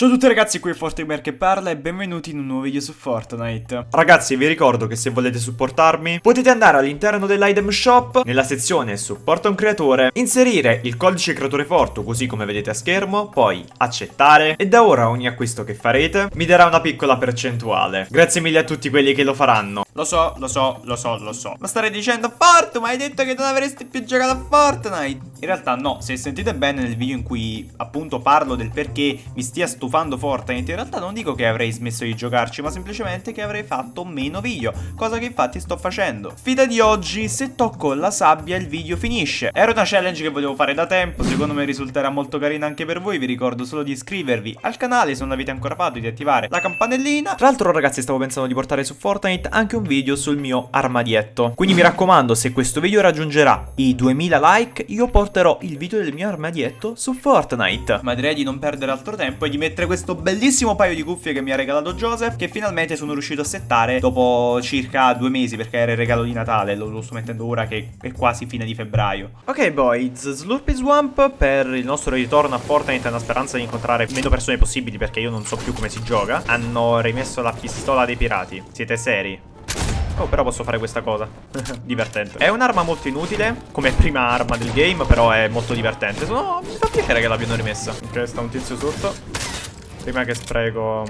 Ciao a tutti ragazzi, qui è Fortimer che parla e benvenuti in un nuovo video su Fortnite. Ragazzi, vi ricordo che se volete supportarmi, potete andare all'interno dell'item shop, nella sezione supporta un creatore, inserire il codice creatore Fortu così come vedete a schermo, poi accettare e da ora ogni acquisto che farete mi darà una piccola percentuale. Grazie mille a tutti quelli che lo faranno. Lo so, lo so, lo so, lo so. Ma starei dicendo Fortu, ma hai detto che non avresti più giocato a Fortnite. In realtà no, se sentite bene nel video in cui appunto parlo del perché mi stia stufando stufando Fortnite in realtà non dico che avrei smesso di giocarci ma semplicemente che avrei fatto meno video Cosa che infatti sto facendo. Sfida di oggi se tocco la sabbia il video finisce. Era una challenge che volevo fare da tempo Secondo me risulterà molto carina anche per voi Vi ricordo solo di iscrivervi al canale se non l'avete ancora fatto Di attivare la campanellina. Tra l'altro ragazzi stavo pensando di portare su Fortnite anche un video sul mio armadietto. Quindi mi raccomando se questo video raggiungerà i 2000 like Io porterò il video del mio armadietto su Fortnite. Ma direi di non perdere altro tempo e di mettere questo bellissimo paio di cuffie che mi ha regalato Joseph Che finalmente sono riuscito a settare dopo circa due mesi perché era il regalo di Natale Lo, lo sto mettendo ora che è quasi fine di febbraio Ok boys, Slurpy Swamp per il nostro ritorno a Fortnite è una speranza di incontrare meno persone possibili perché io non so più come si gioca Hanno rimesso la pistola dei pirati, siete seri? Oh, però posso fare questa cosa. divertente. È un'arma molto inutile, come prima arma del game, però è molto divertente. No, mi fa piacere che l'abbiano rimessa. Ok, sta un tizio sotto. Prima che spreco...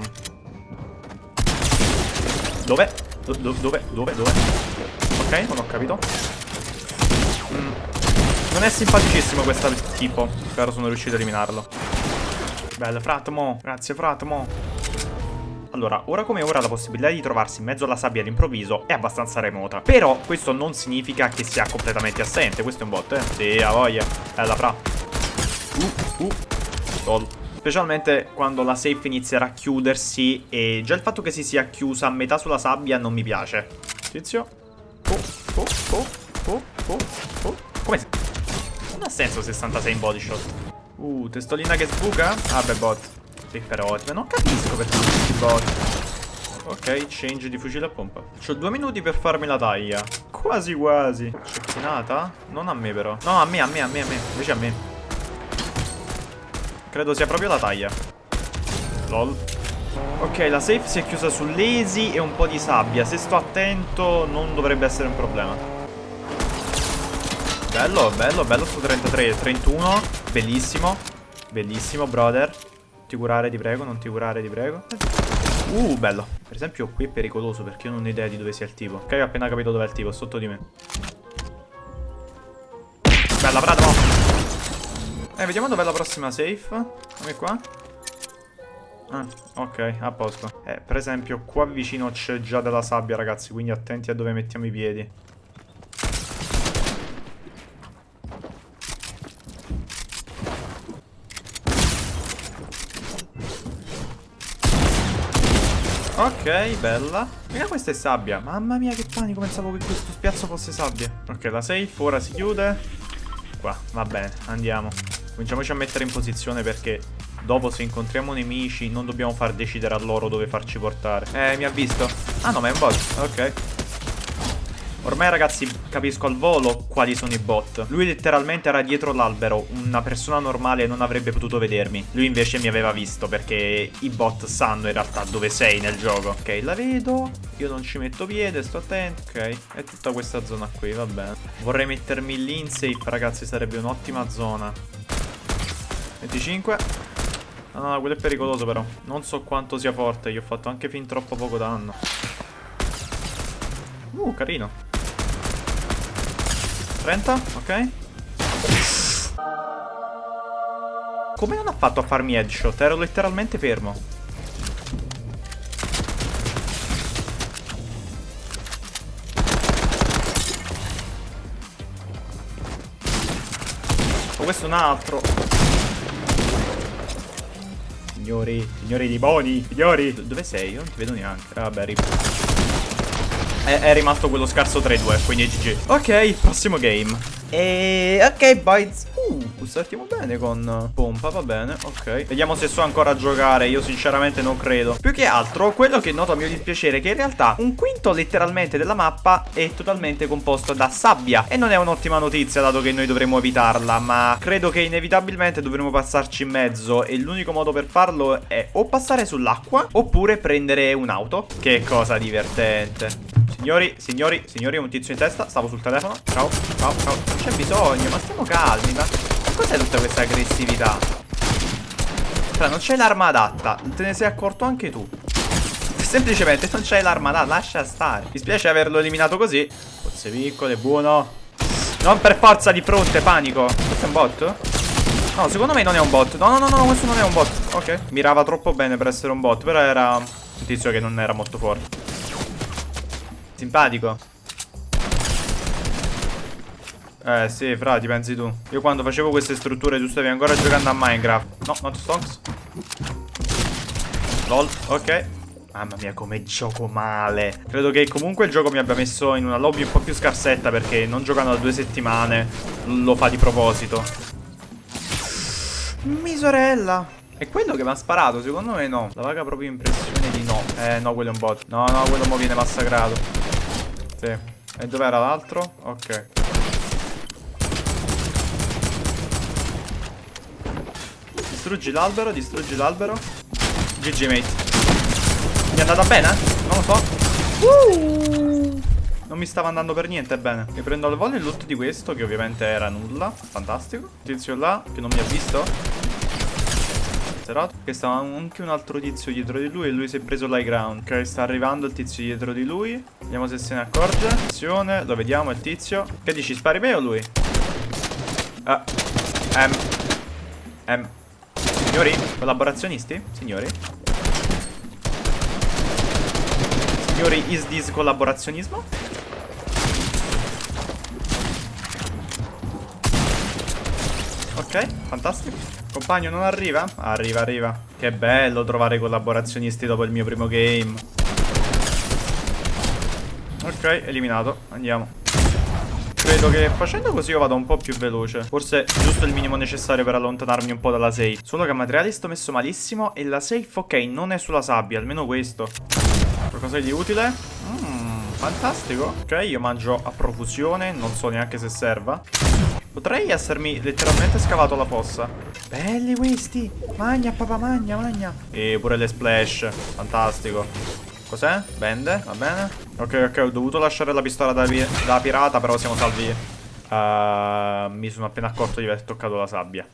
Dove? Do dove? Dove? Dove? Ok, non ho capito. Mm. Non è simpaticissimo questo tipo. Spero sono riuscito a eliminarlo. Bello, Fratmo. Grazie, Fratmo. Allora, ora come ora la possibilità di trovarsi in mezzo alla sabbia all'improvviso è abbastanza remota. Però questo non significa che sia completamente assente. Questo è un bot, eh? Sì, ha voglia. Bella, fra. Uh, uh. Gol. Specialmente quando la safe inizierà a chiudersi e già il fatto che si sia chiusa a metà sulla sabbia non mi piace. Tizio. Oh, oh, oh, oh, oh, oh. Come si... Non ha senso 66 in body shot. Uh, testolina che sbuca? Ah, beh, bot. Sì, però non capisco perché questi bot. Ok, change di fucile a pompa. C'ho due minuti per farmi la taglia. Quasi quasi. Cecchinata? Non a me però. No, a me, a me, a me, a me. Invece a me. Credo sia proprio la taglia. Lol. Ok, la safe si è chiusa su lesi e un po' di sabbia. Se sto attento non dovrebbe essere un problema. Bello, bello, bello sto 33. 31. Bellissimo. Bellissimo, brother. Non ti curare, ti prego, non ti curare, ti prego. Uh, bello. Per esempio qui è pericoloso perché io non ho idea di dove sia il tipo. Ok, ho appena capito dove è il tipo, sotto di me. Bella, bravo. Eh, vediamo dov'è la prossima safe. Come qua? Ah, ok, a posto. Eh, per esempio, qua vicino c'è già della sabbia, ragazzi, quindi attenti a dove mettiamo i piedi. Ok, bella. Mira, questa è sabbia. Mamma mia, che panico. Pensavo che questo spiazzo fosse sabbia. Ok, la safe ora si chiude. Qua, va bene, andiamo. Cominciamoci a mettere in posizione perché dopo se incontriamo nemici non dobbiamo far decidere a loro dove farci portare. Eh, mi ha visto. Ah no, ma è un bot. Ok. Ormai ragazzi capisco al volo quali sono i bot Lui letteralmente era dietro l'albero Una persona normale non avrebbe potuto vedermi Lui invece mi aveva visto perché i bot sanno in realtà dove sei nel gioco Ok la vedo Io non ci metto piede sto attento Ok è tutta questa zona qui va bene Vorrei mettermi lì in safe ragazzi sarebbe un'ottima zona 25 No, no, quello è pericoloso però. Non so quanto sia forte. Gli ho fatto anche fin troppo poco danno. Uh, carino. 30, ok. Come non ha fatto a farmi headshot? Ero letteralmente fermo. Oh, questo è un altro Signori, signori di boni, signori. Dove sei? Io non ti vedo neanche. Ah, vabbè, rip. È, è, rimasto quello scarso 3-2, quindi GG. Ok, prossimo game. E... ok, boys. Uh. Startiamo bene con pompa, va bene, ok. Vediamo se so ancora giocare, io sinceramente non credo. Più che altro, quello che noto a mio dispiacere è che in realtà un quinto letteralmente della mappa è totalmente composto da sabbia. E non è un'ottima notizia, dato che noi dovremmo evitarla, ma credo che inevitabilmente dovremo passarci in mezzo. E l'unico modo per farlo è o passare sull'acqua, oppure prendere un'auto. Che cosa divertente. Signori, signori, signori, un tizio in testa. Stavo sul telefono. Ciao, ciao, ciao. Non c'è bisogno, ma stiamo calmi. Ma cos'è tutta questa aggressività? Cioè, non c'è l'arma adatta. Te ne sei accorto anche tu. Semplicemente non c'è l'arma adatta. Lascia stare. Mi spiace averlo eliminato così. Forse piccole, buono. Non per forza di fronte, panico. Questo è un bot? No, secondo me non è un bot. No, no, no, no, questo non è un bot. Ok. Mirava troppo bene per essere un bot. Però era un tizio che non era molto forte. Simpatico. Eh sì, fra, ti pensi tu. Io quando facevo queste strutture tu stavi ancora giocando a Minecraft. No, not stonks. Lol, ok. Mamma mia come gioco male Credo che comunque il gioco mi abbia messo in una lobby un po' più scarsetta Perché non giocando da due settimane Lo fa di proposito Mi sorella È quello che mi ha sparato? Secondo me no La vaga proprio impressione di no Eh no quello è un bot No no quello mo viene massacrato sì. E dov'era l'altro? Ok. Distruggi l'albero, distruggi l'albero. GG mate. Mi è andata bene? Non lo so. Uh! Non mi stava andando per niente bene. Mi prendo al volo il loot di questo, che ovviamente era nulla. Fantastico. Tizio là, che non mi ha visto serato Che stava anche un altro tizio dietro di lui E lui si è preso l'high ground Ok sta arrivando il tizio dietro di lui Vediamo se se ne accorge Attenzione Lo vediamo il tizio Che dici spari me o lui? Ah M M Signori Collaborazionisti? Signori Signori is this collaborazionismo? Ok fantastico Compagno non arriva? Arriva, arriva. Che bello trovare collaborazionisti dopo il mio primo game. Ok, eliminato. Andiamo. Credo che facendo così io vado un po' più veloce. Forse giusto il minimo necessario per allontanarmi un po' dalla safe. Solo che a materiali sto messo malissimo E la safe, ok, non è sulla sabbia Almeno questo. Qualcosa di utile? Mmm, fantastico. Ok, io mangio a profusione Non so neanche se serva. Potrei essermi letteralmente scavato la fossa. Belli questi. Magna papà magna magna. E pure le splash. Fantastico Cos'è? Bende Va bene. Ok ok ho dovuto lasciare la pistola da, da pirata Però siamo salvi. Uh, Mi sono appena accorto di aver toccato la sabbia